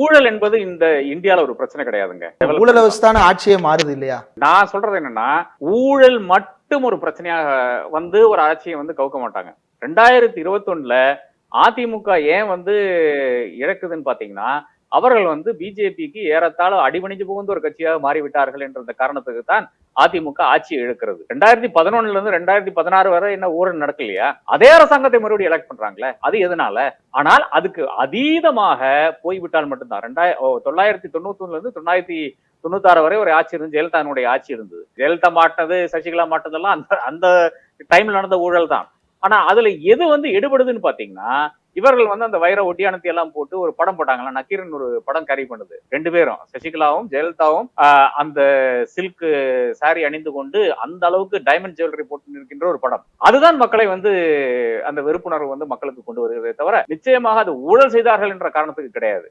ஊழல் என்பது இந்த இந்தியால ஒரு பிரச்சனை கிடையாதுங்க. ஊழலை வச்சுதானே ஆட்சியே மாறுது இல்லையா? நான் சொல்றது என்னன்னா ஊழல் மட்டும் ஒரு பிரச்சனையாக வந்து ஒரு ஆட்சியை வந்து கவுக்க மாட்டாங்க. ரெண்டாயிரத்தி இருபத்தொன்னுல அதிமுக ஏன் வந்து இழக்குதுன்னு பாத்தீங்கன்னா அவர்கள் வந்து பிஜேபிக்கு ஏறத்தாழ அடிபணிஞ்சு புகுந்த ஒரு கட்சியாக மாறிவிட்டார்கள் என்ற காரணத்துக்கு தான் அதிமுக ஆட்சியை இழுக்கிறது. ரெண்டாயிரத்தி பதினொன்னுல இருந்து ரெண்டாயிரத்தி பதினாறு வரை என்ன ஊழல் நடக்கலையா? அதே அரசாங்கத்தை மறுபடியும் எலக்ட் பண்றாங்களே? அது எதனால? ஆனால் அதுக்கு அதீதமாக போய்விட்டால் மட்டும்தான். ரெண்டாயிரம் ஓ, தொள்ளாயிரத்தி தொண்ணூத்தி ஒண்ணுல இருந்து தொள்ளாயிரத்தி தொண்ணூத்தாறு வரை ஒரு ஆட்சி இருந்து ஜெயலலிதாவுடைய ஆட்சி இருந்தது. ஜெயலலிதா மாட்டினது சசிகலா மாட்டினதெல்லாம் அந்த அந்த டைம்ல நடந்த ஊழல் தான் ஆனா அதுல எது வந்து எடுபடுதுன்னு பாத்தீங்கன்னா இவர்கள் வந்து அந்த வைர ஒட்டியானத்தை எல்லாம் போட்டு ஒரு படம் போட்டாங்களா நக்கீரன் ஒரு படம் கேரி பண்ணுது. ரெண்டு பேரும் சசிகலாவும் ஜெயலலிதாவும் அந்த சில்க் சாரி அணிந்து கொண்டு அந்த அளவுக்கு டைமண்ட் ஜுவல்லரி போட்டு நிற்கின்ற ஒரு படம். அதுதான் மக்களை வந்து அந்த வெறுப்புணர்வு வந்து மக்களுக்கு கொண்டு வருகிறதே தவிர நிச்சயமாக அது ஊழல் செய்தார்கள் என்ற காரணத்துக்கு கிடையாது.